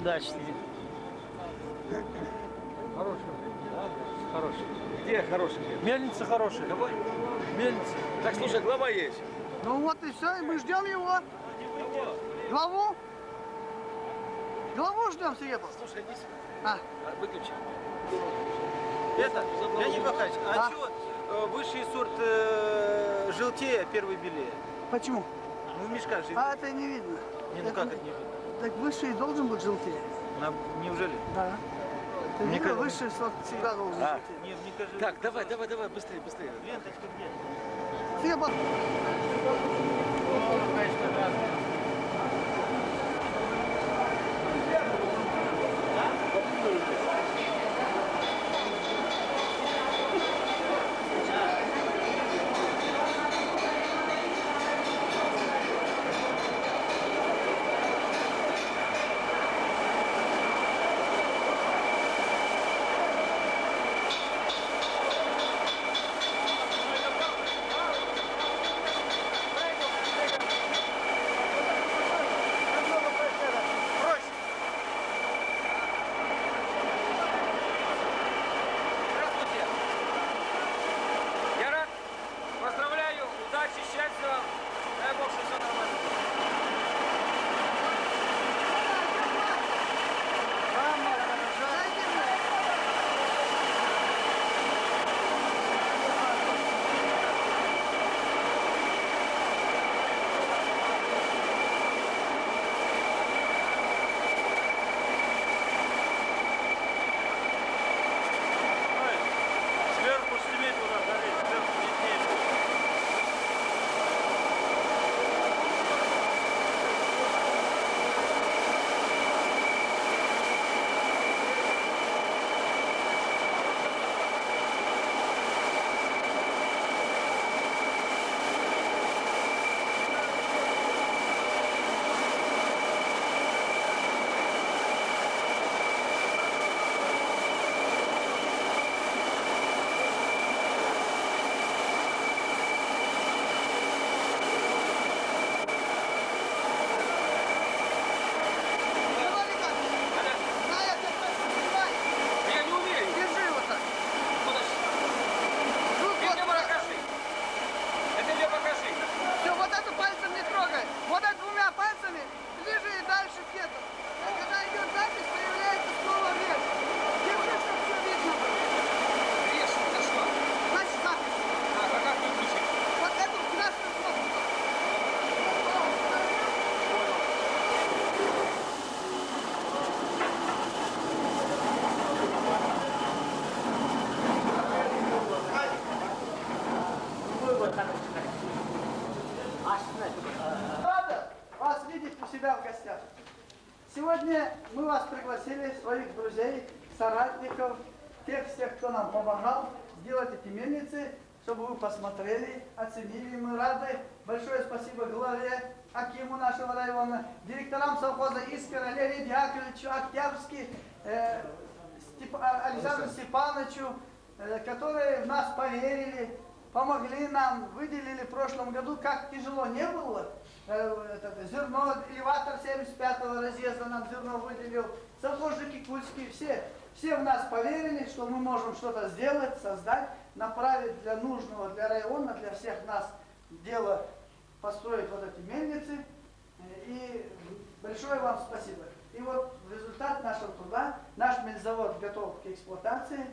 Удачи тебе. Хороший. Хороший. Где хороший? Мельница хорошая. Какой? Мельница. Так, слушай, глава есть. Ну вот и все, и мы ждем его. Главу? Главу ждем, Срепов. Слушай, иди сюда. А, А, Выключи. Это, Леонид Вахач, а Да. чего э, высший сорт э, желтее, а первый белее? почему? Ну, в мешках же. А это не видно. Не, ну как это не видно? Так высший должен быть желтее. На- неужели? Да. Ты Мне кажется- высший сорт всегда должен А, желтеть. не, мне кажется. Так, давай, давай, давай, быстрее, быстрее. Ленточка где? Срепов. пригласили все, дай бог, что все нормально. Главе Акиму нашего района, директорам совхоза Искра, Леониду Яковлевичу, Октябрьский, э, Степ- а- Александру Степановичу, э, которые в нас поверили, помогли нам, выделили в прошлом году, как тяжело не было, э, это, зерно, элеватор 75-го разъезда нам зерно выделил, совхозжики Кульские, все, все в нас поверили, что мы можем что-то сделать, создать, направить для нужного, для района, для всех нас дело построить вот эти мельницы. Э, И большое вам спасибо. И вот результат нашего труда, наш мельзавод готов к эксплуатации.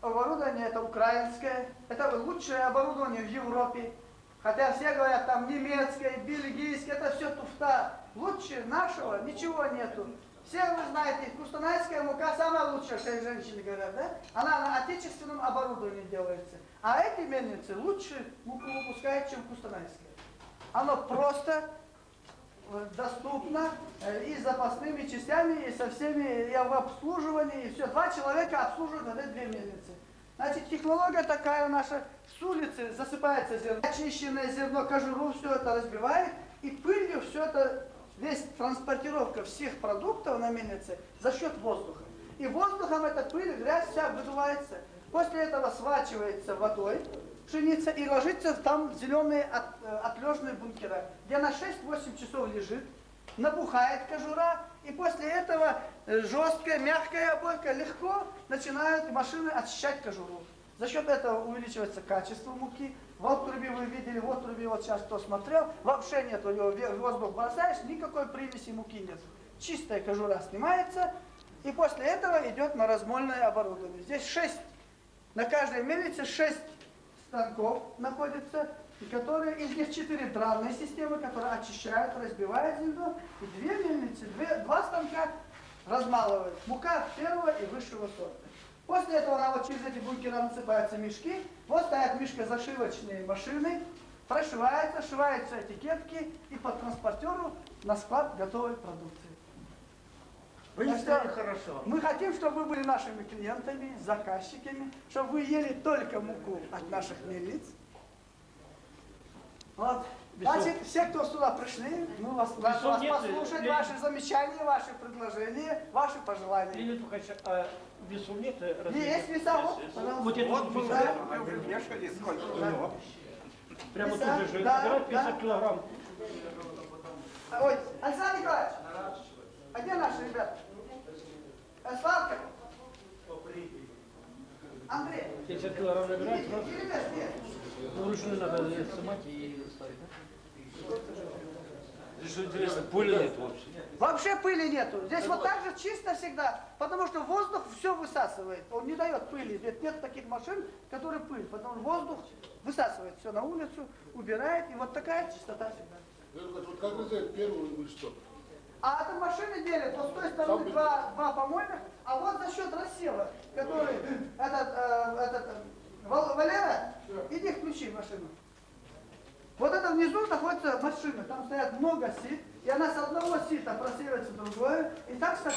Оборудование это украинское, это лучшее оборудование в Европе. Хотя все говорят там немецкое, бельгийское, это все туфта. Лучше нашего ничего нету. Все вы знаете, кустанайская мука самая лучшая, все женщины говорят, да? Она на отечественном оборудовании делается. А эти мельницы лучше муку выпускают, чем кустанайская. Оно просто э, доступно э, и с запасными частями, и со всеми, и в обслуживании, и все. Два человека обслуживают вот эти две мельницы. Значит, технология такая наша, с улицы засыпается зерно, очищенное зерно, кожуру, все это разбивает, и пылью все это, весь транспортировка всех продуктов на мельнице за счет воздуха. И воздухом эта пыль, грязь вся выдувается. После этого свачивается водой пшеница и ложится там в зеленые от, э, отлежные бункера, где на 6-8 часов лежит, набухает кожура, и после этого э, жесткая, мягкая обойка легко начинают машины очищать кожуру. За счет этого увеличивается качество муки. В отрубе вы видели, в отрубе вот сейчас кто смотрел, вообще нет, у него воздух бросаешь, никакой примеси муки нет. Чистая кожура снимается, и после этого идет на размольное оборудование. Здесь 6, на каждой мельнице 6 станков находится, и которые, из них четыре дравные системы, которые очищают, разбивают зерно, и две мельницы, две, два станка размалывают. Мука первого и высшего сорта. После этого на вот через эти бункеры насыпаются мешки, вот стоят мешкозашивочные машины, прошиваются, сшиваются этикетки и по транспортеру на склад готовой продукции. Вы не что хорошо. Мы хотим, чтобы вы были нашими клиентами, заказчиками, чтобы вы ели только муку от наших мельниц. Вот. Значит, все, кто сюда пришли, мы вас, вас, Весов вас Леонид? ваши замечания, ваши предложения, ваши пожелания. Леонид Лукач, а весу нет? э, есть веса, вот, пожалуйста. Вот это Вот, вот да. Вешали сколько? Прямо Веса? тут же Да, забирают 50 да. килограмм. Ой, Александр Николаевич, а где наши ребята? Э, Славка? Андрей? 50 килограмм иди, ребят, где? ну, вручную надо снимать и ставить. да? Здесь что интересно, пыли нет вообще. Вообще пыли нету. Здесь вот так же чисто всегда, потому что воздух все высасывает. Он не дает пыли. Ведь нет таких машин, которые пыль, потому что воздух высасывает все на улицу, убирает, и вот такая чистота всегда. Вот как вы знаете, первую вы что? А это машины делят, вот с той стороны два, два помойных, а вот за счет рассела, который этот, э, этот э, Вал- Валера, иди включи машину. Вот это внизу находится машина, там стоят много сит, и она с одного сита просеивается в другое, и так стоит.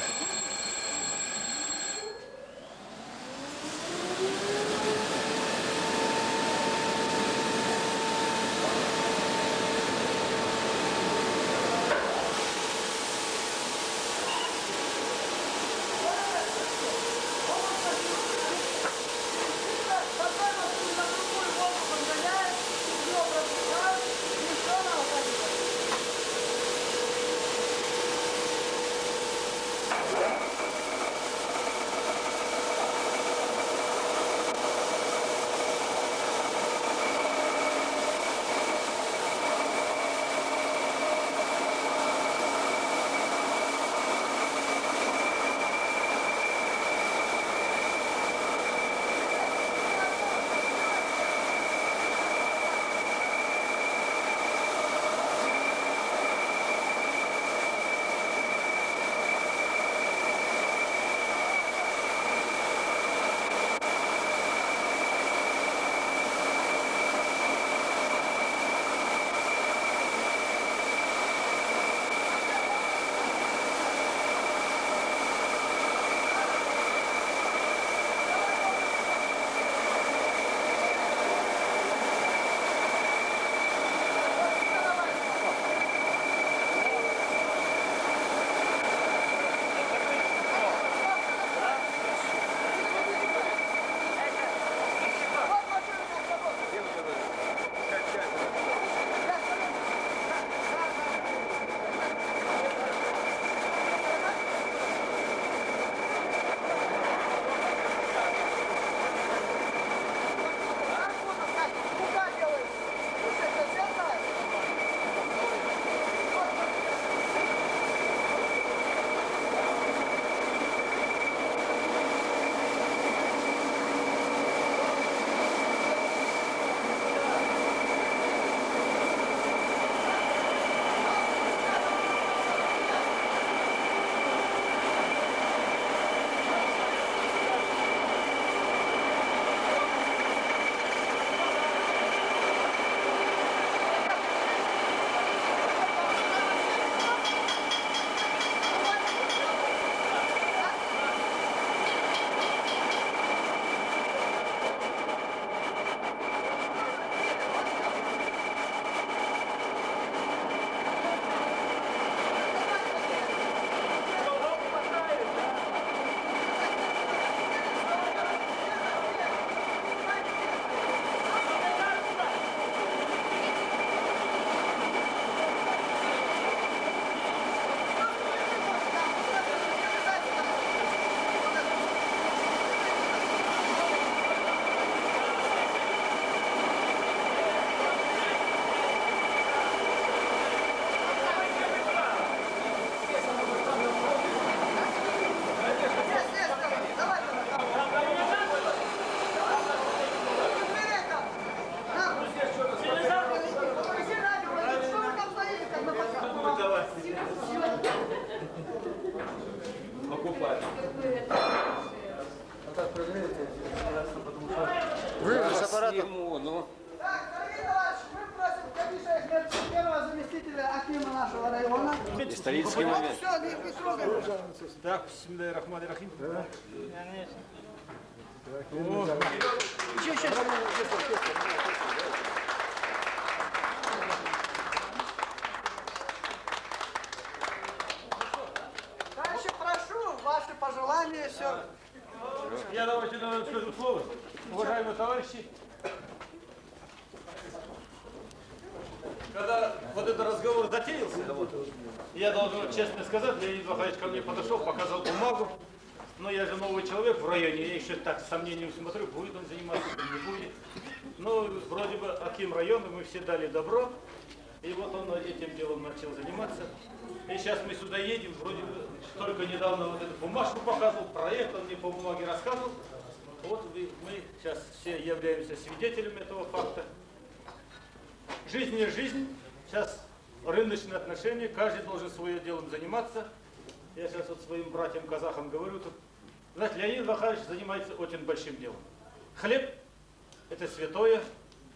Так, Рахман-Рахим. Еще, еще, еще. Дальше прошу, ваши пожелания, все. Я давайте наверное, скажу слово. Уважаемые товарищи, когда вот этот разговор затеялся, я должен честно сказать, Леонид Вахович ко мне подошел, показал бумагу, но я же новый человек в районе, я еще так с сомнением смотрю, будет он заниматься или не будет. Ну, вроде бы Аким района, мы все дали добро, и вот он этим делом начал заниматься. И сейчас мы сюда едем, вроде бы только недавно вот эту бумажку показывал, проект, он мне по бумаге рассказывал. Вот мы сейчас все являемся свидетелями этого факта. Жизнь не жизнь. Сейчас рыночные отношения, каждый должен своим делом заниматься. Я сейчас вот своим братьям-казахам говорю тут. Знаете, Леонид Вахарович занимается очень большим делом. Хлеб – это святое,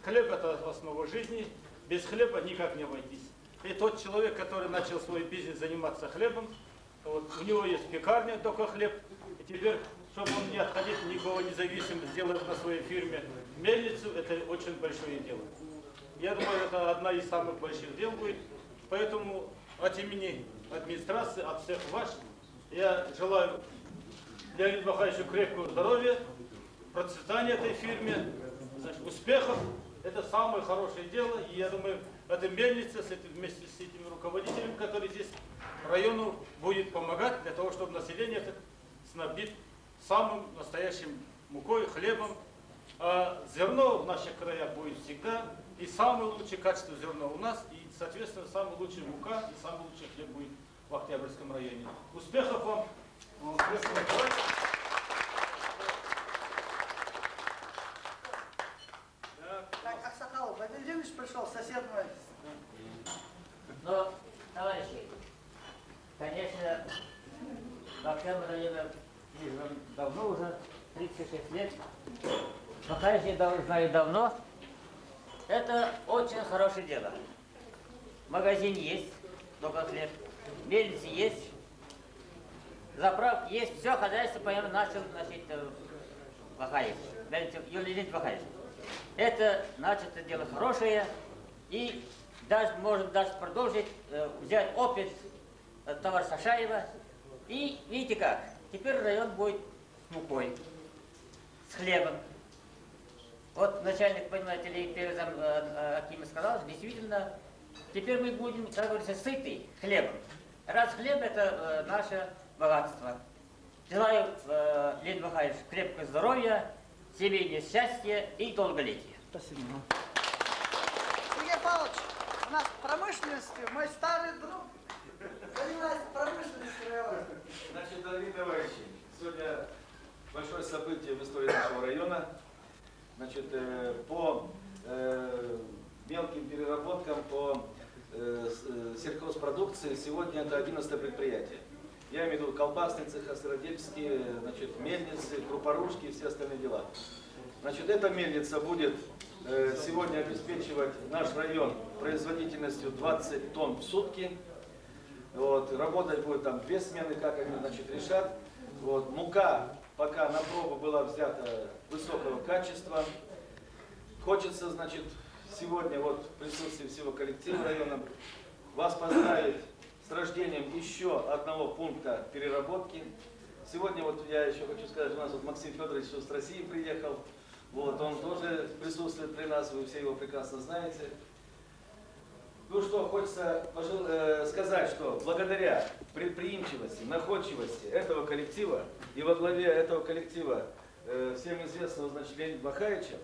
хлеб – это основа жизни, без хлеба никак не обойтись. И тот человек, который начал свой бизнес заниматься хлебом, вот, у него есть пекарня, только хлеб, и теперь, чтобы он не отходил никого независимо, сделать на своей фирме мельницу, это очень большое дело. Я думаю, это одна из самых больших дел будет. Поэтому от имени администрации, от всех вас, я желаю Леониду Махаевичу крепкого здоровья, процветания этой фирме, успехов. Это самое хорошее дело. И я думаю, эта мельница с этим, вместе с этими руководителями, которые здесь району будет помогать для того, чтобы население это снабдить самым настоящим мукой, хлебом. А зерно в наших краях будет всегда. И самое лучшее качество зерна у нас, и, соответственно, самая лучшая мука и самый лучший хлеб будет в Октябрьском районе. Успехов вам! Успехов вам. Так, Аксакалов, Владимирович пришел, сосед мой. Но, товарищи, конечно, в Октябрь районе избран давно уже, 36 лет. Махаевич я дав- знаю давно. Это очень хорошее дело. Магазин есть, только хлеб. Мельницы есть. Заправка есть. Все хозяйство, по-моему, начал значит, э, Махаевич. Мельница- Махаевич. Это, значит, это дело хорошее. И даже, может даже продолжить, э, взять опыт э, товарища Сашаева. И видите как, теперь район будет с мукой, с хлебом. Вот начальник, понимаете ли, зам э, э, Акима сказал, действительно, теперь мы будем, как говорится, сыты хлебом. Раз хлеб это э, наше богатство. Желаю, э, Леонид Михайлович, крепкого здоровья, семейного счастья и долголетия. Сергей Павлович, у нас в промышленности мой старый друг занимается промышленностью. Значит, дорогие товарищи, сегодня большое событие в истории нашего района. Значит, э, по э, мелким переработкам, по э, сельхозпродукции сегодня это 11 предприятие. Я имею в виду колбасный цех, сыродельческие, значит, мельницы, крупорушки и все остальные дела. Значит, эта мельница будет э, сегодня обеспечивать наш район производительностью 20 тонн в сутки. Вот, работать будет там две смены, как они значит, решат. Вот, мука пока на пробу была взята высокого качества. Хочется, значит, сегодня вот в присутствии всего коллектива района вас поздравить с рождением еще одного пункта переработки. Сегодня вот я еще хочу сказать, у нас вот Максим Федорович с России приехал. Вот, он тоже присутствует при нас, вы все его прекрасно знаете. Ну что, хочется пожел- э, сказать, что благодаря предприимчивости, находчивости этого коллектива и во главе этого коллектива э, всем известного, значит, Леонида Бахаевича,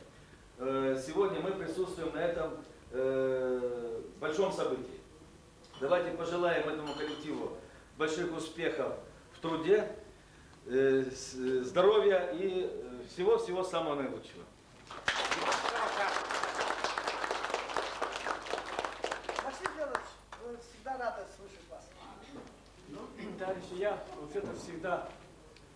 э, сегодня мы присутствуем на этом э, большом событии. Давайте пожелаем этому коллективу больших успехов в труде, э, э, здоровья и э, всего-всего самого наилучшего. Василий Федорович, мы всегда рады слышать вас. Товарищи, я вот это всегда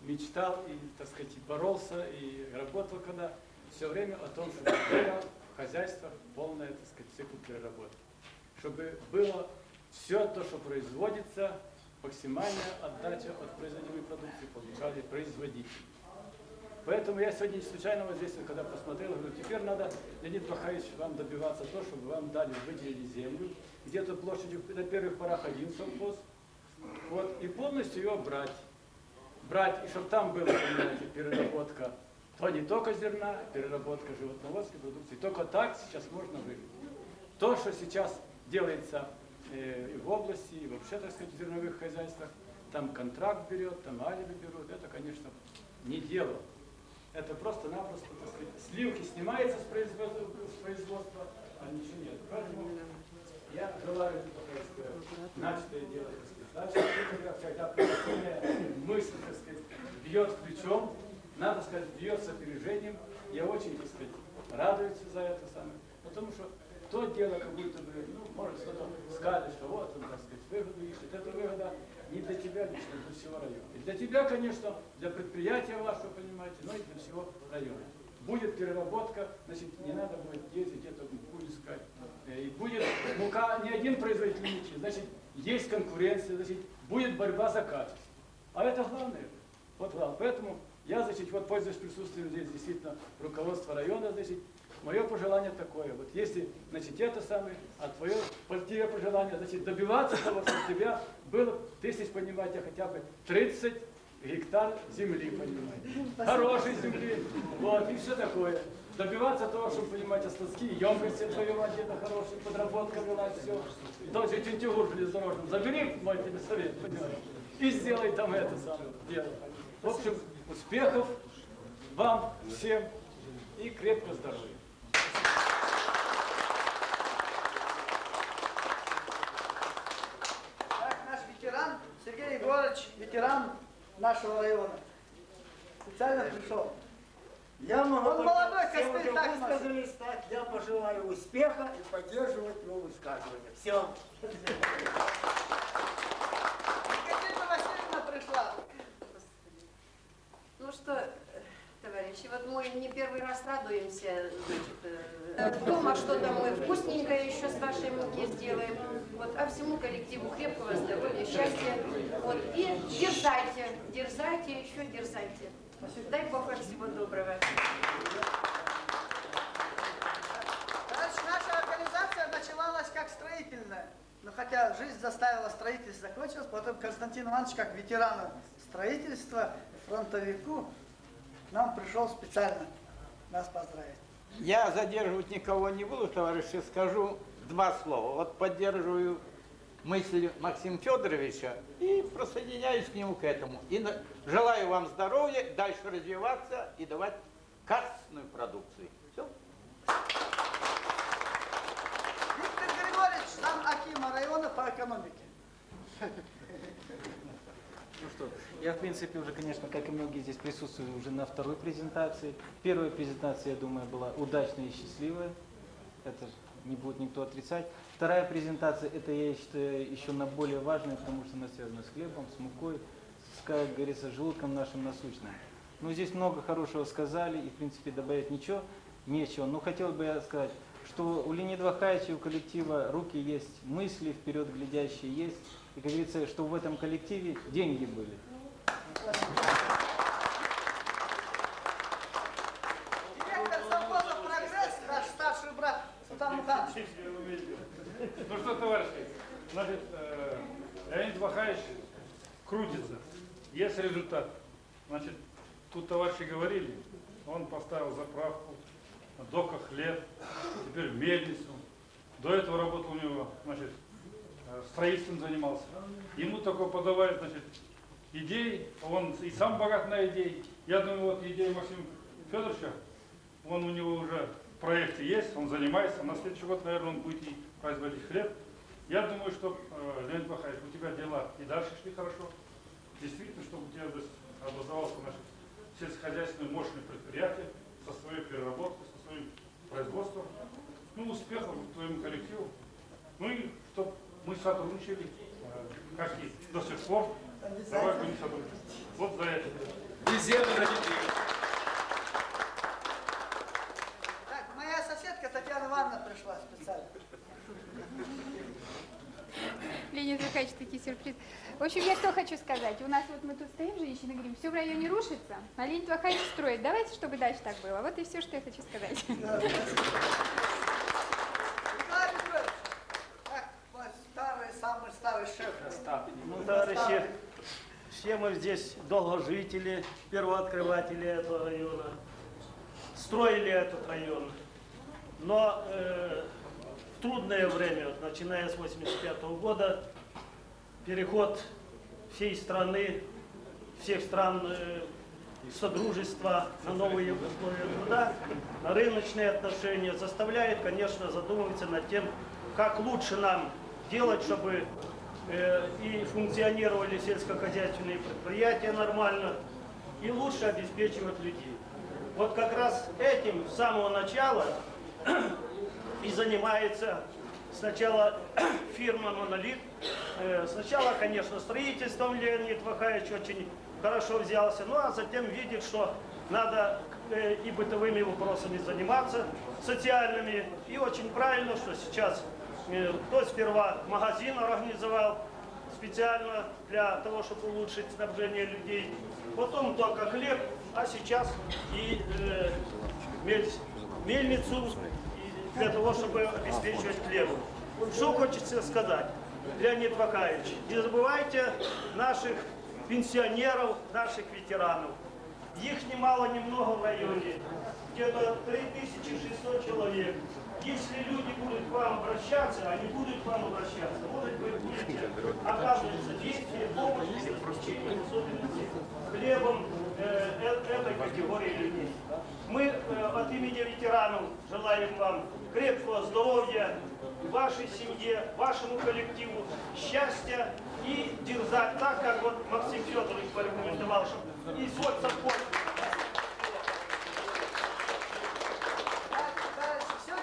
мечтал и, так сказать, боролся, и работал когда все время о том, чтобы в хозяйствах полная, так сказать, цикл переработки. Чтобы было все то, что производится, максимальная отдача от производимой продукции получали производители. Поэтому я сегодня не случайно вот здесь, когда посмотрел, говорю, теперь надо, Леонид Бахаевич, вам добиваться то, чтобы вам дали, выделили землю, где-то площадью на первых порах один совхоз, вот, и полностью ее брать. Брать, и чтобы там была, понимаете, переработка, то не только зерна, переработка животноводской продукции. Только так сейчас можно выжить. То, что сейчас делается э, в области, и вообще, так сказать, в зерновых хозяйствах, там контракт берет, там алиби берут, это, конечно, не дело. Это просто-напросто, так сказать, сливки снимается с производства, с производства, а ничего нет. Поэтому я желаю, начатое дело, так дальше, когда мысль, так сказать, бьет ключом, надо сказать, бьет с опережением, я очень, так сказать, радуюсь за это самое, потому что то дело, как будто бы, ну, может, кто-то скажет, что вот он, так сказать, выгоду ищет. Это выгода не для тебя лично, для всего района. И для тебя, конечно, для предприятия вашего, понимаете, но и для всего района. Будет переработка, значит, не надо будет ездить где-то муку искать. Э, И будет мука не один производитель значит, есть конкуренция, значит, будет борьба за качество. А это главное. Вот главное. Поэтому я, значит, вот пользуясь присутствием здесь действительно руководства района, значит, Мое пожелание такое, вот если, значит, это самое, а твое позитивное пожелание, значит, добиваться того, чтобы у тебя было, тысяч, понимаете, хотя бы 30 гектар земли, понимаете, хорошей земли, вот, и все такое. Добиваться того, чтобы, понимаете, складские емкости отвоевать где-то хорошие, подработка была, все. Тот же Тюнтюгур железнодорожным, забери мой тебе совет, и сделай там это самое дело. В общем, успехов вам всем и крепкого здоровья. Так, наш ветеран Сергей Егорович, ветеран нашего района. Специально пришел. Я могу Он молодой, костыль так высказались, так я пожелаю успеха и поддерживать его высказывания. Все. Екатерина Васильевна пришла. Ну что, товарищи, вот мы не первый раз радуемся, значит, э, дома что-то мы вкусненькое еще с вашей муки сделаем. Вот, а всему коллективу крепкого здоровья, счастья. Вот, и дерзайте, дерзайте, еще дерзайте. Дай Бог вам всего доброго. Раньше наша организация начиналась как строительная. Но хотя жизнь заставила строительство закончилось, потом Константин Иванович, как ветерану строительства, фронтовику, к нам пришел специально нас поздравить. Я задерживать никого не буду, товарищи, скажу два слова. Вот поддерживаю мысль Максима Федоровича и присоединяюсь к нему к этому. И желаю вам здоровья, дальше развиваться и давать качественную продукцию. Все. Виктор Григорьевич, зам Акима района по экономике. Ну что, я в принципе уже, конечно, как и многие здесь присутствую, уже на второй презентации. Первая презентация, я думаю, была удачная и счастливая. Это не будет никто отрицать. Вторая презентация, это я считаю еще на более важная, потому что она связана с хлебом, с мукой, с, как говорится, желудком нашим насущным. Ну, здесь много хорошего сказали, и, в принципе, добавить ничего, нечего. Но хотел бы я сказать, что у Леонида Вахаевича, у коллектива руки есть, мысли вперед глядящие есть. И, как говорится, что в этом коллективе деньги были. Директор совхоза «Прогресс», наш старший брат Султан Муханович. Ну что, товарищи, значит, э, Леонид Вахаевич крутится. Есть результат. Значит, тут товарищи говорили, он поставил заправку, на доках хлеб, теперь мельницу. До этого работал у него, значит, э, строительством занимался. Ему только подавать, значит, идеи, он и сам богат на идеи. Я думаю, вот идея Максима Федоровича, он у него уже в проекте есть, он занимается. На следующий год, наверное, он будет и производить хлеб. Я думаю, что, э, Леонид Бахаевич, у тебя дела и дальше шли хорошо. Действительно, чтобы у тебя образовалось наше сельскохозяйственное мощное предприятие со своей переработкой, со своим производством. Ну, успехов твоему коллективу. Ну и чтобы мы сотрудничали, э, как и до сих пор. Давай будем сотрудничать. Вот за это. землю на детей. Так, моя соседка Татьяна Ивановна пришла специально. Михайлович, такие сюрпризы. В общем, я что хочу сказать. У нас вот мы тут стоим, женщины, говорим, все в районе рушится, а Леонид Михайлович строит. Давайте, чтобы дальше так было. Вот и все, что я хочу сказать. Ваш старый, самый старый шеф? Ну, товарищи, все мы здесь долгожители, первооткрыватели этого района, строили этот район. Но э, в трудное время, начиная с 85 года, переход всей страны, всех стран э, Содружества на новые условия труда, на рыночные отношения, заставляет, конечно, задумываться над тем, как лучше нам делать, чтобы э, и функционировали сельскохозяйственные предприятия нормально, и лучше обеспечивать людей. Вот как раз этим с самого начала и занимается сначала фирма «Монолит». Э, Сначала, конечно, строительством Леонид Вахаевич очень хорошо взялся, ну а затем видит, что надо э, и бытовыми вопросами заниматься, социальными. И очень правильно, что сейчас э, кто сперва магазин организовал специально для того, чтобы улучшить снабжение людей. Потом только хлеб, а сейчас и э, мель- мельницу для того, чтобы обеспечивать хлебом. Что хочется сказать, Леонид Вакаевич, не забывайте наших пенсионеров, наших ветеранов. Их немало, немного в районе, где-то 3600 человек. Если люди будут к вам обращаться, они будут к вам обращаться. Может быть, будете оказывать содействие, помощь, хлебом этой категории людей. Мы э, от имени ветеранов желаем вам крепкого здоровья, вашей семье, вашему коллективу, счастья и дерзать так, как вот Максим Федорович порекомендовал, чтобы и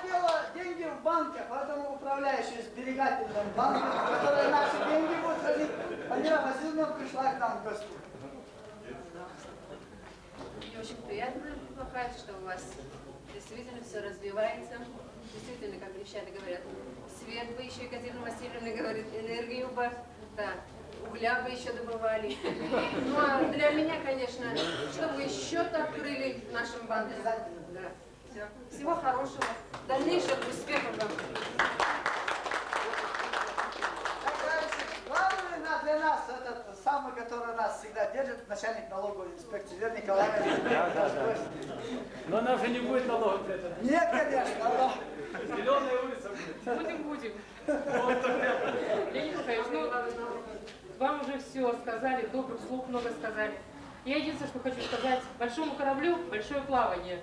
дело деньги в банках, поэтому управляющие сберегательным банком, которые наши деньги будут хранить, Амира Васильевна пришла к нам в гости. Мне очень приятно, Махаевич, что у вас действительно все развивается. Действительно, как девчата говорят, свет бы еще Екатерина Васильевна говорит, энергию бы, да, угля бы еще добывали. Ну а для меня, конечно, чтобы счет открыли нашем банке. Да. Всё. Всего хорошего, дальнейших успехов вам. Главный на- для нас, этот самый, который нас начальник налоговой инспекции, Вера Николаевна. Да, да, да. Но нам же не будет для этого. Нет, конечно, но... Зеленая улица будет. Будем, будем. Леонид Михайлович, ну, вам уже все сказали, добрых слов много сказали. Я единственное, что хочу сказать, большому кораблю большое плавание.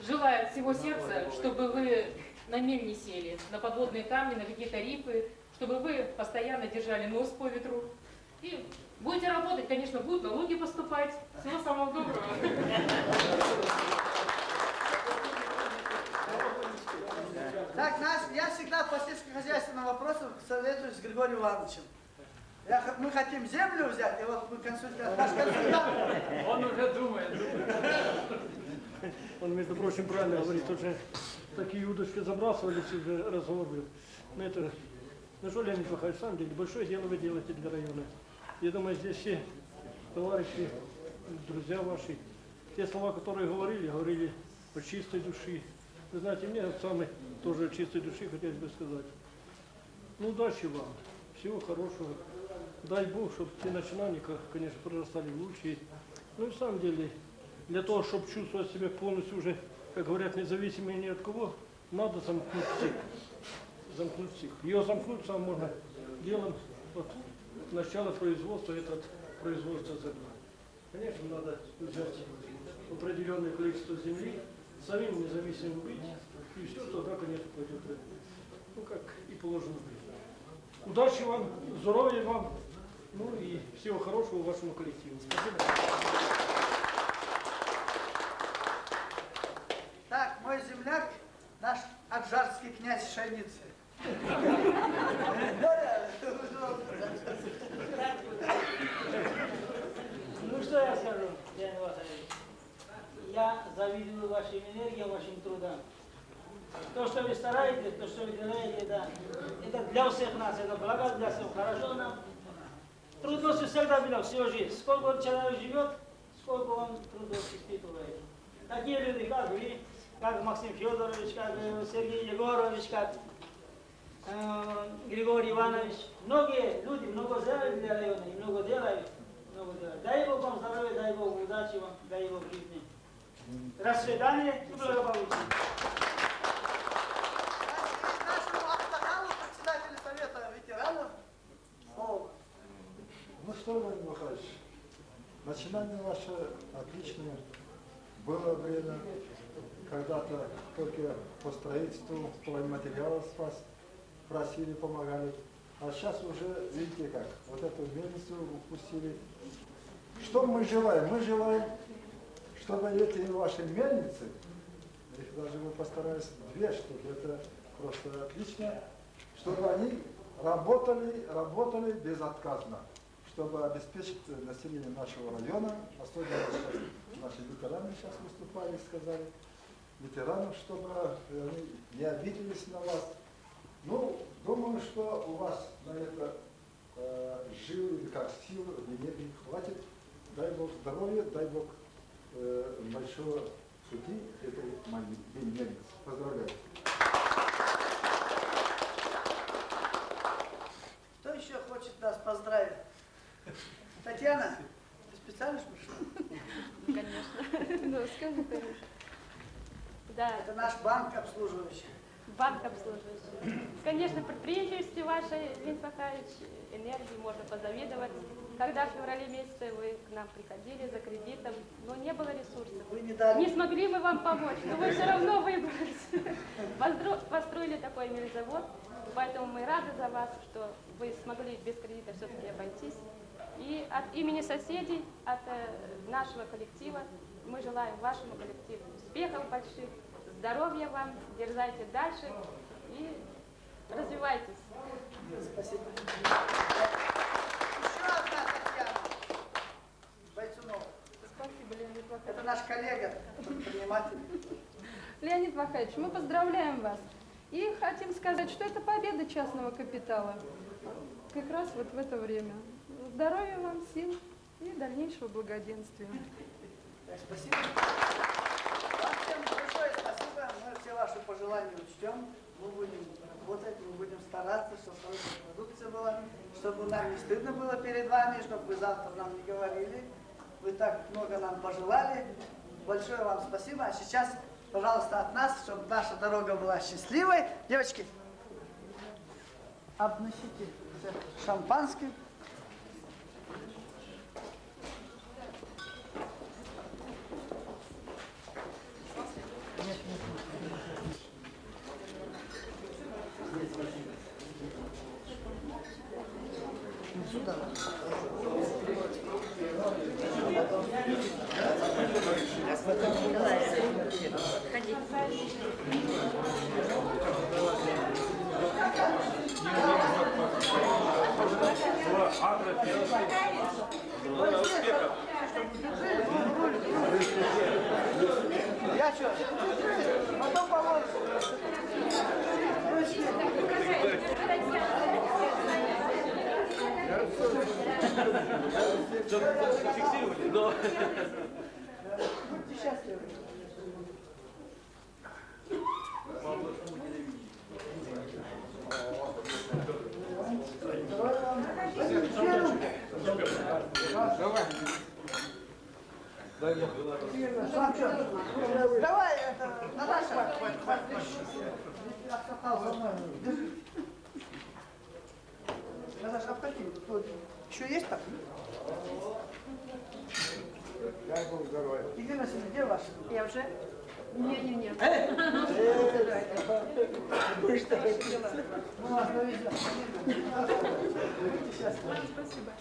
Желаю от всего сердца, чтобы вы на мель не сели, на подводные камни, на какие-то рифы, чтобы вы постоянно держали нос по ветру. И будете работать, конечно, будут налоги поступать. Всего самого доброго. Так, наш, я всегда по сельскохозяйственным вопросам советуюсь с Григорием Ивановичем. Я мы хотим землю взять, и вот мы консультант, наш консультант. Он уже думает, думает. Он, между прочим, правильно говорит, уже такие удочки забрасывались, уже разговор был. Но это, ну что, Леонид Михайлович, на самом деле, большое дело вы делаете для района. Я думаю, здесь все товарищи, друзья ваши, те слова, которые говорили, говорили по чистой души. Вы знаете, мне от самой тоже от чистой души хотелось бы сказать. Ну, удачи вам, всего хорошего. Дай Бог, чтобы те начинания, конечно, прорастали лучше. Ну и в самом деле, для того, чтобы чувствовать себя полностью уже, как говорят, независимым ни от кого, надо замкнуть цикл. Замкнуть цикл. Ее замкнуть сам можно делом от начала производства, это от производства зерна. Конечно, надо взять определенное количество земли, самим независимым быть, и все тогда, конечно, пойдет, ну, как и положено быть. Удачи вам, здоровья вам, ну и всего хорошего вашему коллективу. Спасибо. Так, мой земляк, наш аджарский князь Шайницы. Ну что я скажу, Леонид Васильевич? Я завидую вашим энергиям, вашим трудам. То, что вы стараетесь, то, что вы делаете, да, это для всех нас, это благо для всех, хорошо нам. Трудности всегда было всю жизнь. Сколько человек живет, сколько он трудностей испытывает. Такие люди, как вы, как Максим Федорович, как э, Сергей Егорович, как э, Григорий Иванович. Многие люди много сделали для района, много делают. Много делают. Дай Бог вам здоровья, дай Бог удачи вам, дай Бог жизни. Расцветания и благополучия. Ну что, Владимир Михайлович, начинание ваше отличное. Было время, когда-то только по строительству стройматериалов с вас просили, помогали. А сейчас уже, видите как, вот эту мельницу упустили. Что мы желаем? Мы желаем, чтобы эти ваши мельницы, их даже мы постарались две штуки, это просто отлично, чтобы они работали, работали безотказно, чтобы обеспечить население нашего района, особенно наши ветераны сейчас выступали, сказали, ветеранов, чтобы они не обиделись на вас. Ну, думаю, что у вас на это э, жил или как сил, энергии хватит. Дай Бог здоровья, дай Бог большого пути этой мельницы. Поздравляю. Кто еще хочет нас поздравить? Татьяна, ты специально пришла? Конечно. Ну, скажи. Да. Это наш банк обслуживающий. Банк обслуживающий. Конечно, предприимчивости вашей, Леонид Михайлович, энергии можно позавидовать. Когда в феврале месяце вы к нам приходили за кредитом, но не было ресурсов. Вы не дали. Не смогли мы вам помочь, но вы все равно выбрались. Построили такой мельзавод, поэтому мы рады за вас, что вы смогли без кредита все-таки обойтись. И от имени соседей, от э, нашего коллектива, мы желаем вашему коллективу успехов больших, здоровья вам, дерзайте дальше и развивайтесь. Спасибо. Еще одна Татьяна Бойцунова. Спасибо, Леонид Вахович. Это наш коллега, предприниматель. Леонид Вахович, мы поздравляем вас. И хотим сказать, что это победа частного капитала. Как раз вот в это время. Здоровья вам, сил и дальнейшего благоденствия. Спасибо. Вам всем большое спасибо. Мы все ваши пожелания учтем. Мы будем работать, мы будем стараться, чтобы хорошая продукция была, чтобы нам не стыдно было перед вами, чтобы вы завтра нам не говорили. Вы так много нам пожелали. Большое вам спасибо. А сейчас, пожалуйста, от нас, чтобы наша дорога была счастливой. Девочки, обносите шампанским. Обкатал со мной. Наташа. Тут Еще есть так? Дай Бог здоровья. Ирина Васильевна, где ваш? Я уже? Вы что, Мы вас довезем. Будьте счастливы. Спасибо.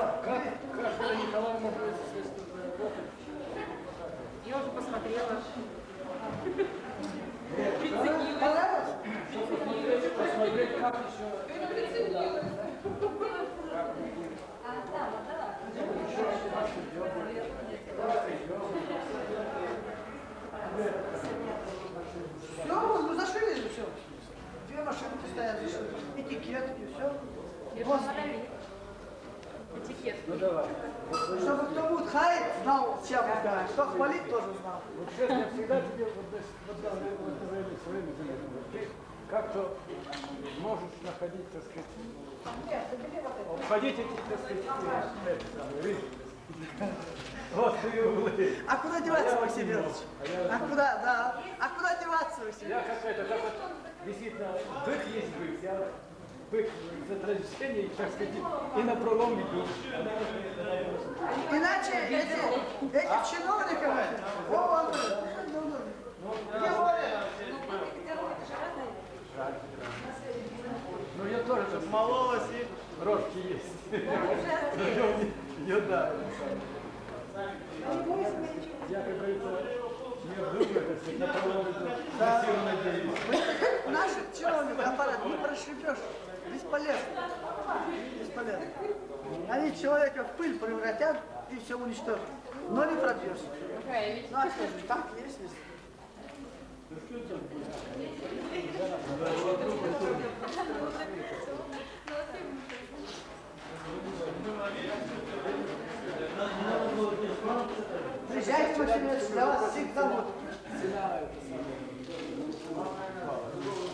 Конечно, да. Как каждая Николаевна будет естественно работать. Я уже посмотрела. Понравилось? Посмотреть, как еще... Все, ну зашили все. Две машинки стоят, зашили. Этикетки, все. Этикет. Ну давай. Чтобы кто будет хаять, знал, чем угадать. Кто хвалить, тоже знал. Вот сейчас я всегда тебе вот, вот, вот, вот, время, заметил. Ты как-то можешь находить, так сказать, обходить эти, так сказать. Вот ты углы. А куда деваться, Максим Иванович? А куда, да. А куда деваться, Максим Я как это, как вот действительно бык есть бык. Я бык за традиционнее, так сказать, и на пролом иду. Иначе эти, этих чиновников, он, где Оля? Ну я тоже там мололась и рожки есть. Ее да. Я, как говорится, наших чиновников аппарат не прошибешь. Бесполезно. Бесполезно. Они человека в пыль превратят и все уничтожат. Но не пробьешься. Ну а что же, так есть. есть. Приезжайте, Максим Иванович, я вас всех зовут.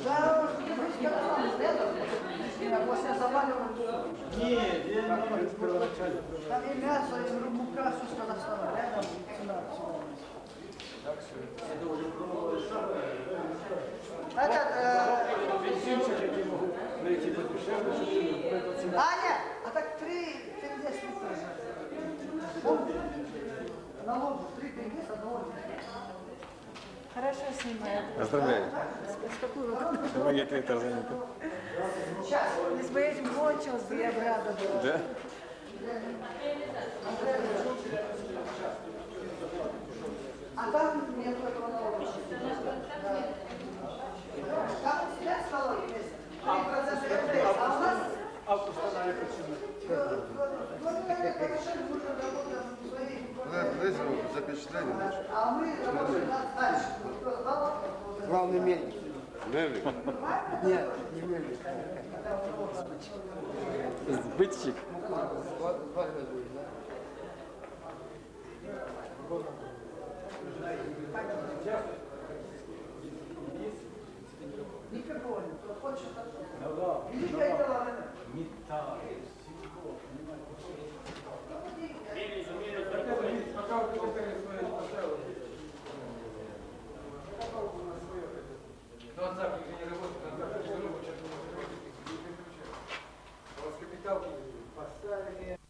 Да, летом, я после заваливал. Нет, я не первоначально. Там и мясо, и рыбука, все с Казахстана. Рядом цена. Так что. Этот, э, Бензинчик я не могу найти подешевле, чтобы. Аня, а так три тенге с литра же. Помните? На лодку три с одного литра. Хорошо снимаю. Поздравляю. С вот? Помогите Тарзанику. Сейчас. Если бы этим кончилось, бы я бы рада была. Да? А там нет этого налога. Там всегда налоги есть. 3% НДС. А у нас Август она я запечатление. А мы работаем дальше. Главный мельник. Мельник. Нет, не мельник. Сбытчик. Никакого нет. Кто хочет, тот. Великое дело поставили.